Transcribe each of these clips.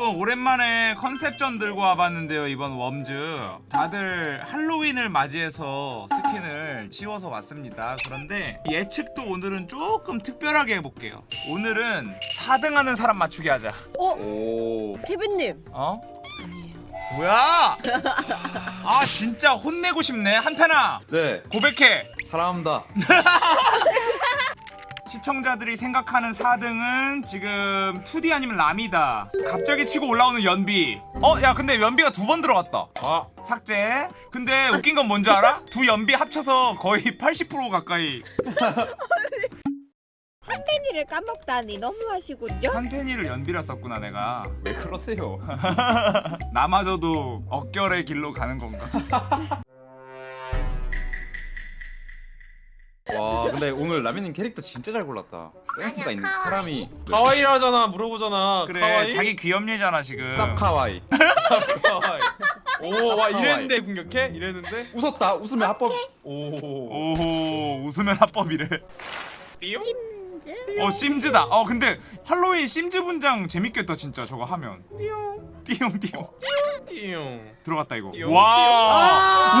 여러분 오랜만에 컨셉전 들고 와봤는데요 이번 웜즈. 다들 할로윈을 맞이해서 스킨을 씌워서 왔습니다. 그런데 예측도 오늘은 조금 특별하게 해볼게요. 오늘은 4등 하는 사람 맞추게 하자. 어? 오. 케빈님. 어? 뭐야? 아 진짜 혼내고 싶네. 한팬아. 네. 고백해. 사랑합니다. 시청자들이 생각하는 4등은 지금 2D 아니면 람이다. 갑자기 치고 올라오는 연비. 어? 야 근데 연비가 두 번 들어갔다. 아. 삭제. 근데 웃긴 건 뭔지 알아? 두 연비 합쳐서 거의 80% 가까이. 한펜이를 까먹다니 너무하시군요? 한펜이를 연비라 썼구나 내가. 왜 그러세요? 남아져도 억결의 길로 가는 건가? 와 근데 오늘 라미님 캐릭터 진짜 잘 골랐다. 센스가 있는 사람이 카와이라잖아 물어보잖아. 그래 카와이? 자기 귀염내잖아 지금. 쌉카와이. 쌉카와이. 오와 이랬는데 공격해? 이랬는데? 웃었다 웃으면 합법. 오오 웃으면 합법이래. 띠용? 어 심즈다. 어 근데 할로윈 심즈 분장 재밌겠다 진짜 저거 하면. 띠용. 띠용 띠용. 띠용. 들어갔다 이거. 와와!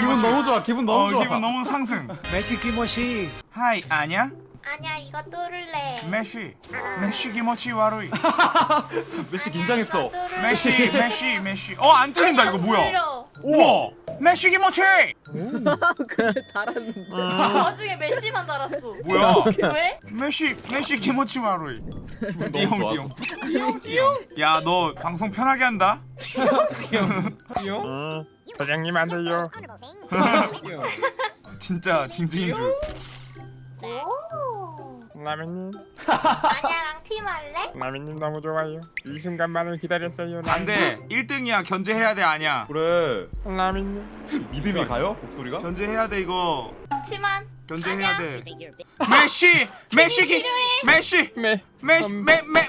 기분 너무 좋아. 기분 너무 어 좋아. 기분 너무 상승. 메시 키모시. 하이 아냐 아니야 이거 뚫을래. 메시. 메시 기모치 와루이. 메시 긴장했어. 메시 메시 메시. 어안 뚫린다 이거 뭐야? 우와 메시 기 모치! 그래 달았는데. 나중에 메시만 달았어. 뭐야? 왜? 메시 메시 기분 띠용 너무 띠용 좋았어. 띠용 띠용 야너 방송 편하게 한다? 띠용 어, 사장님 안 돼요 진짜 징징인 줄. 오 라면님. 아냐랑 팀 할래? 라면님 너무 좋아요. 이 순간만을 기다렸어요 안돼. 1등이야. 견제해야 돼 아냐 그래. 라면님. 믿음이 가요? 목소리가? 견제해야 돼 이거. 치만 견제해야 아냐. 돼. 메시! 메시 기 메시! 네 메시 메 메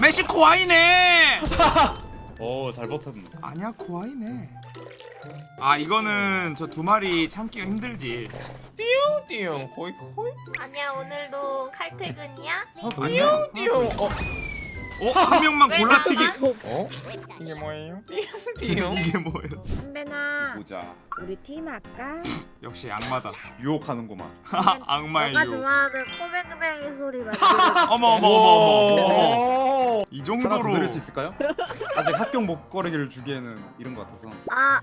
메시 코아이네. 어, 잘 버텼네. 아니야 코아이네 아 이거는 저 두 마리 참기가 힘들지. 띠용 띠용. 호이 호이 아니야 오늘도 칼퇴근이야? 아니야 띠용. 어 어? 한 명만 왜 골라치기? 어? 이게 뭐예요? 띠용 이게 뭐예요 선배나 보자. 우리 팀 할까? 역시 악마다 유혹하는구만. 악마의 너가 유 좋아하는 꼬맹꼬맹이 소리 만들어. 어머 어머 어머 어머. 이 정도로 드릴 수 있을까요? 아직 합격 목걸이를 주기에는 이런 것 같아서. 아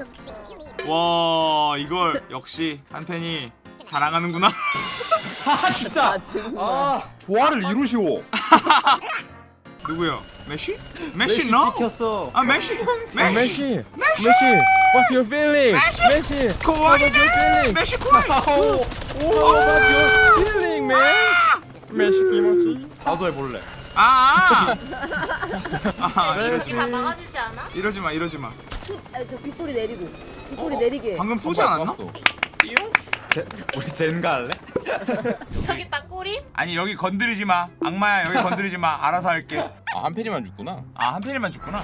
없어. 와 이걸 역시 한 팬이 사랑하는구나 아 진짜. 아 조화를 이루시오. 누구요? 메시? 메시 너? 찍혔어. 아 메시 메시 메시 메시 What's your feeling? 메시 코아이네 메시 코아이 What's your feeling man? 메시 키모치 나도 해볼래. 아, 아 이렇게 다 막아주지 않아? 이러지 마 이러지 마 아, 저 빗소리 내리고. 빗소리 내리게. 방금 쏘지 않았나? 띠용 제, 우리 젠가 할래? 저기 딱 꼬리? 아니 여기 건드리지 마 악마야 여기 건드리지 마 알아서 할게 아, 한 팬이만 죽구나. 아한 팬이만 죽구나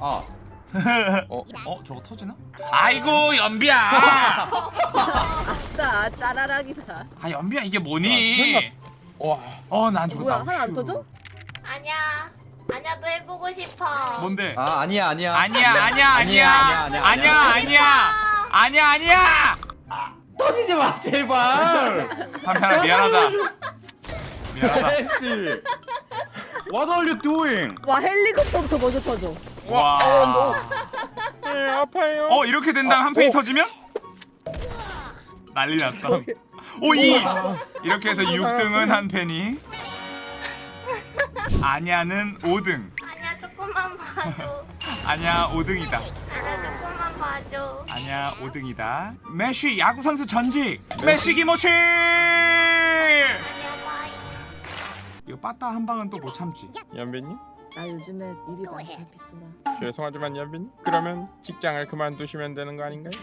아 어? 어 저거 터지나? 아이고 연비야 아싸 짜라락이다. 아 연비야 이게 뭐니 와, 어난 죽었다 뭐야 하나 안 터져? 아니야 아냐도 해보고 싶어 뭔데? 아 아니야 아니야. 아니야 아니야 아니야 아니야, 아니야 아니야, 아니야 아니야 아니야 터지지 마 제발. 한편아 미안하다 미안하다 헬스. What are you doing? 와 헬리콥터부터 먼저 터져. 와. 네 아파요 어 이렇게 된 다음 한 팬이 터지면 난리 났다. 오 2. 이렇게 해서 6등은 한 팬이. 아냐는 5등. 아냐 조금만 봐줘 아냐 5등이다. 아냐 봐줘 아냐 5등이다. 메시 야구 선수 전직. 메시. 아냐 bye 이거 빠따 한 방은 또 못 참지. 연빈님 나 요즘에 일이 많다 빗소라. 죄송하지만 연빈님 그러면 직장을 그만두시면 되는 거 아닌가요?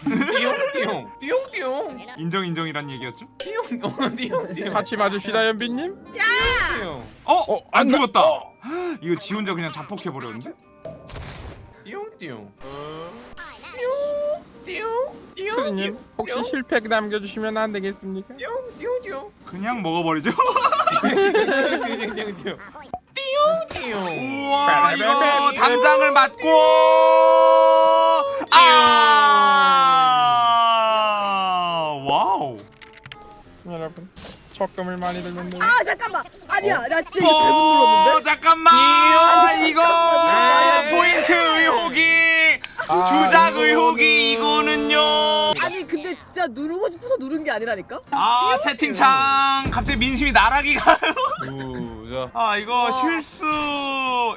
띠용 띠용 띠용 인정 인정이란 얘기였죠? 띠용 어, 띠용 띠용 같이 맞읍시다 연빈님 띠용 어? 어, 안 죽었다. 이거 지 혼자 그냥 자폭해 버렸는데? 띠용 띠용 띠 용 띠용 투디님 혹시 실패 남겨주시면 안 되겠습니까? 띠용 띠용 띠용. 그냥 먹어버리죠. 띠용 띠용. 띠용 띠용 띠용 우와 이거 담장을 맞고. 아! 와우. 여러분 적금을 많이 돼요. 아 잠깐만. 아니야 나 진짜 이거 잘못 눌렀는데. 어 잠깐만. 이거 포인트 의혹이 아, 주작 의혹이 진짜 누르고 싶어서 누른 게 아니라니까. 아 채팅창 갑자기 민심이 나락이가. 우자 아 이거 실수.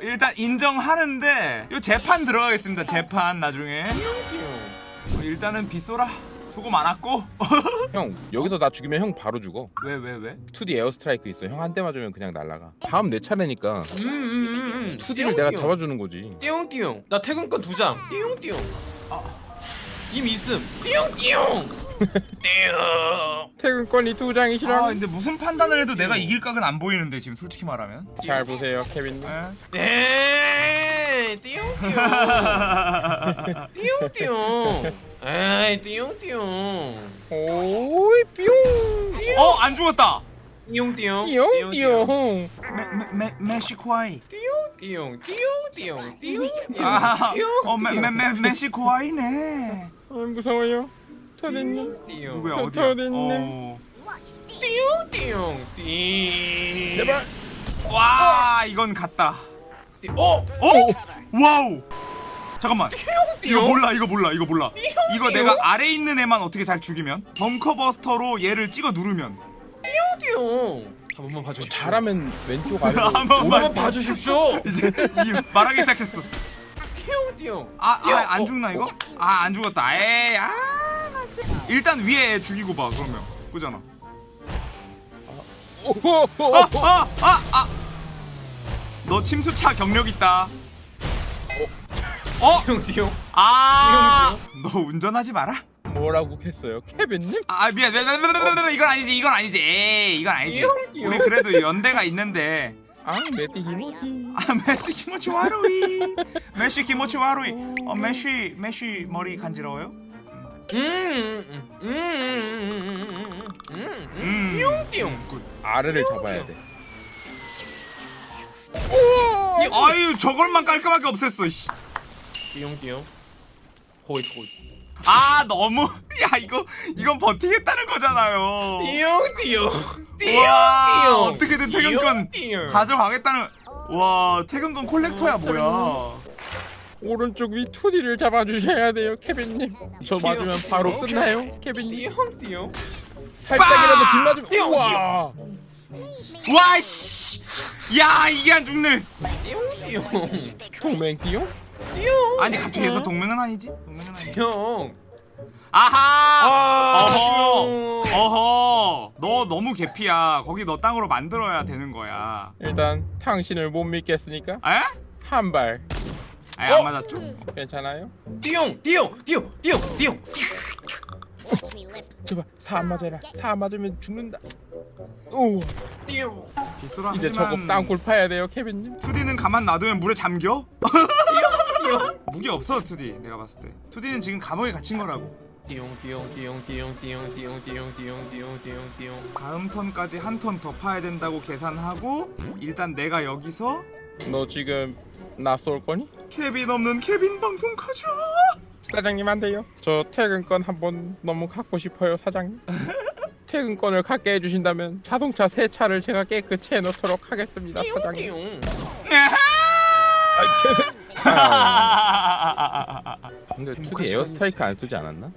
일단 인정하는데 이 재판 들어가겠습니다 재판 나중에. 어, 일단은 빗소라 수고 많았고. 형 여기서 나 죽이면 형 바로 죽어. 왜 왜 왜? 2D 에어스트라이크 있어. 형 한 대 맞으면 그냥 날라가. 다음 내 차례니까 음 음 음 2D를 내가 잡아주는 거지. 띠용 띠용. 나 퇴근권 두장. 띠용 띠용. 이미 있음. 띠용 띠용 띠용 퇴근권이 두 장이시라고. 아 근데 무슨 판단을 해도 내가 이길 각은 안 보이는데 지금 솔직히 말하면. 잘 보세요 케빈님. 에? 에이 띠용 띠용. 띠용 띠용. 에이 띠용 띠용. 오이 뿅 어? 안 죽었다. 띠용 띠용. 띠용 띠용. 메, 메, 메시코아이. 띠용 띠용. 띠용 띠용. 아, 띠용 어, 메, 메, 메, 메시코아이네. 아, 무서워요 띠용 누구야 저, 어디야. 어. 띠용 띠용 띠 제발. 와 이건 갔다. 어? 어? 와우. 잠깐만. 이거 몰라 이거 몰라 이거 몰라. 이거 내가 아래 있는 애만 어떻게 잘 죽이면? 벙커버스터로 얘를 찍어 누르면. 띠용 한 번만 봐주십시오. 잘하면 왼쪽 아래 한 번만 봐주십시오. 이제 이 말하기 시작했어. 띠용 띠용 아 띠용. 아안 어, 죽나 이거? 아 안 죽었다. 에이 아나 일단 위에 애 죽이고 봐 그러면 그잖아 오호호 아아 아 아 너 침수차 경력 있다 어? 띠용 아, 너 운전하지 마라. 뭐라고 했어요 케빈님? 아 미안, 미안, 미안, 미안, 미안, 미안, 이건 아니지, 이건 아니지, 에이, 이건 아니지. 띠용, 띠용. 우리 그래도 연대가 있는데. 아 메티 히모티 아 메시 키모치 와루이, 메시 키모치 와루이. 어 메시 메시 머리 간지러워요? 음, 굿. 아래를 잡아야 돼 아유 저걸만 깔끔하게 없앴어. 씨. 띠용 띠용 호잇 아 너무, 야 이거 이건 버티겠다는 거잖아요. 띠용 띠용 띠용 와, 띠용 어떻게든 퇴근권 가져가겠다는. 와 퇴근권 콜렉터야 뭐야? 오른쪽 위 2D를 잡아주셔야 돼요 케빈님 저 맞으면 바로 끝나요 케빈님 띠용 띠용 살짝이라도 빗맞으면 띠용, 우와 와 씨, 야 이게 안 죽네. 띠용 띠용 동맹 띠용? 띠용 아니 갑자기 해서 동맹은 아니지? 동맹은 아니지. 띠용 아하! 아 어허! 어허! 너 너무 개피야. 거기 너 땅으로 만들어야 되는 거야. 일단 당신을 못 믿겠으니까 에? 한발 아니 어? 안 맞았죠? 괜찮아요? 띠용 띠용 띠용 띠용 띠용 제발 사안 맞아라 사안 맞으면 죽는다 오 띠용 비스라 이제 저거 하지만 땅굴 파야 돼요 케빈님 2D는 가만 놔두면 물에 잠겨? 띠용 무기 없어 2D 내가 봤을 때 2D는 지금 감옥에 갇힌 거라고 띠용 띠용 띠용 띠용 띠용 띠용 띠용 띠용 띠용 띠용 띠용 다음 턴까지 한 턴 더 파야 된다고 계산하고 일단 내가 여기서 너 지금 나쏠 거니? 케빈 없는 케빈 방송 가자 사장님 안 돼요 저 퇴근권 한번 너무 갖고 싶어요 사장님 퇴근권을 갖게 해주신다면 자동차 세 차를 제가 깨끗이 해놓도록 하겠습니다 사장님 아, 근데 2D 에어스트라이크 안 쓰지 않았나?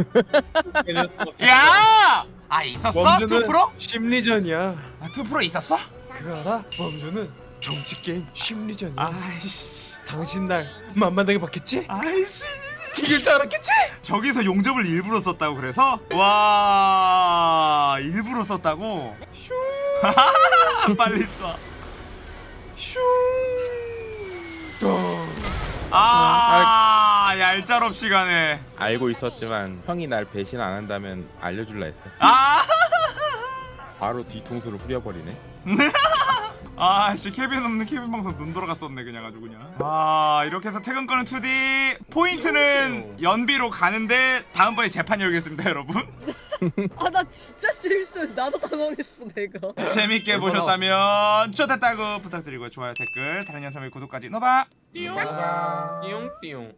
야! 아 있었어? 범주는 2프로? 심리전이야 아, 2프로 있었어? 그거 알아? 범주는 정치 게임 심리전이야 아이씨 당신 날 만만하게 봤겠지? 아이씨 이길 줄 알았겠지? 저기서 용접을 일부러 썼다고 그래서 와 일부러 썼다고 빨리 쏴. 아, 얄짤없이 가네. 알고 있었지만 형이 날 배신 안 한다면 알려줄라 했어. 아, 바로 뒤통수를 후려버리네. 아, 씨 케빈 없는 케빈 방송 눈 돌아갔었네 그냥 아주 그냥. 아, 이렇게 해서 퇴근권은 2D 포인트는 연비로 가는데 다음번에 재판 열겠습니다, 여러분. 아 나 진짜 실수. 나도 당황했어 내가. 재밌게 보셨다면 좋았다고 부탁드리고 좋아요, 댓글, 다른 영상의 구독까지 넣어봐. 띠용 띠용 띠용